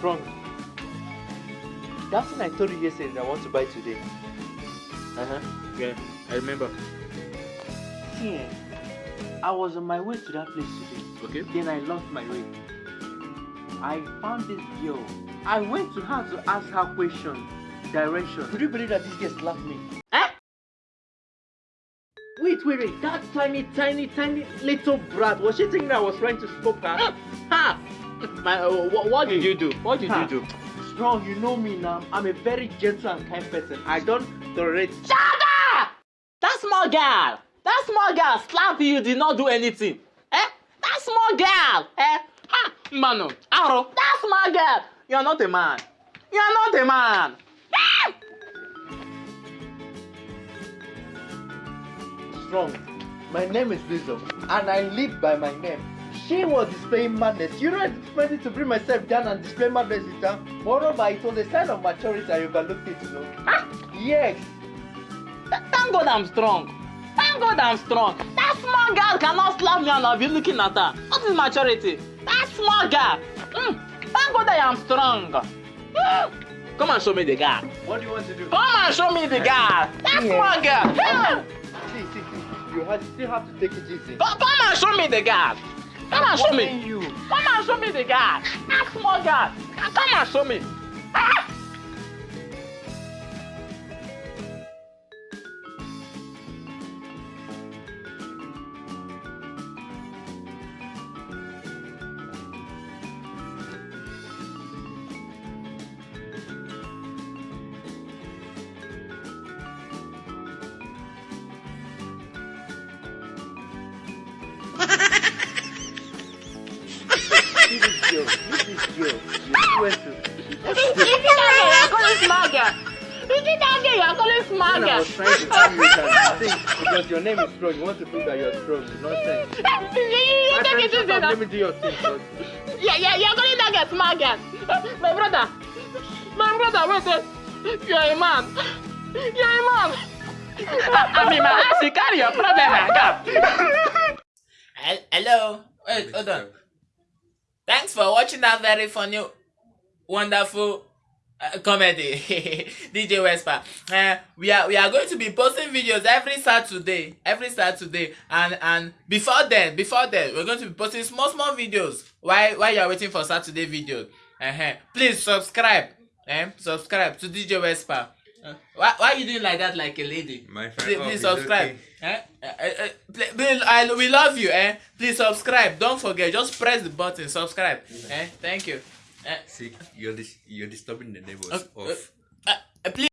Strong. That thing I told you yesterday that I want to buy today. Uh-huh. Yeah, I remember. See, eh, I was on my way to that place today. Okay. Then I lost my way. I found this girl. I went to her to ask her question, direction. Would you believe that this girl slapped me? Eh? Wait, wait, wait. That tiny, tiny, tiny little brat. Was she thinking that I was trying to stop her? Ha! My, uh, what, what did you do? What did Ha. you do? Strong, you know me now. I'm a very gentle and kind person. I don't tolerate. Shut up! That small girl! That small girl slapped you, did not do anything. Eh? That small girl! Eh? Ha! Mano, Aro, that small girl! You're not a man. You're not a man. Ah! Strong. My name is Wisdom, and I live by my name. She was displaying madness. You know, I expected to bring myself down and display madness with her. Moreover, it was a sign of maturity I overlooked it, you know. Ah! Yes. Th- Thank God I'm strong. Thank God I'm strong. That small girl cannot slap me and I'll be looking at her. What is maturity? That small girl. Mm. Thank God I am strong. Mm. Come and show me the girl. What do you want to do? Come and show me the girl. That Yeah. small girl. Mm. See, see, see. You have, still have to take it easy. Come, come and show me the girl. Come and show me. Come and show me the girl. That small girl. Come and show me. This. Is it you are calling small girl? Is it that girl you are calling small I was trying to tell you that, I because your name is strong, you want to prove that you're strong. Nonsense. You- take it easy now. Let me do your thing first. Yeah, yeah, you're calling that small girl. My brother, my brother, wait, wait. You're a man. You're a man. I mean, my ass, you carry your problem. Come. Hel- Hello. Wait, hold on. Thanks for watching that very funny, wonderful uh, comedy, DJ Wespa. Uh, we are we are going to be posting videos every Saturday, every Saturday, and and before then, before then, we're going to be posting small small videos. While while you are waiting for Saturday videos, uh-huh. please subscribe, eh? Subscribe to DJ Wespa. Uh, why why are you doing like that like a lady? My friend, Please, oh, please subscribe. okay. Eh? Uh, uh, I, we love you. Eh? Please subscribe. Don't forget. Just press the button. Subscribe. Eh? Thank you. Eh? See, you're dis- you're disturbing the neighbors Uh, of uh, uh, please.